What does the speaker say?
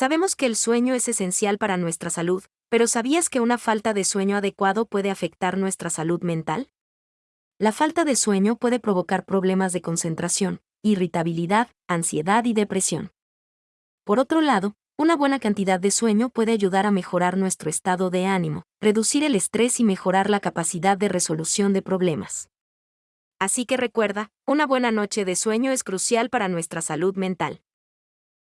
Sabemos que el sueño es esencial para nuestra salud, pero ¿sabías que una falta de sueño adecuado puede afectar nuestra salud mental? La falta de sueño puede provocar problemas de concentración, irritabilidad, ansiedad y depresión. Por otro lado, una buena cantidad de sueño puede ayudar a mejorar nuestro estado de ánimo, reducir el estrés y mejorar la capacidad de resolución de problemas. Así que recuerda, una buena noche de sueño es crucial para nuestra salud mental.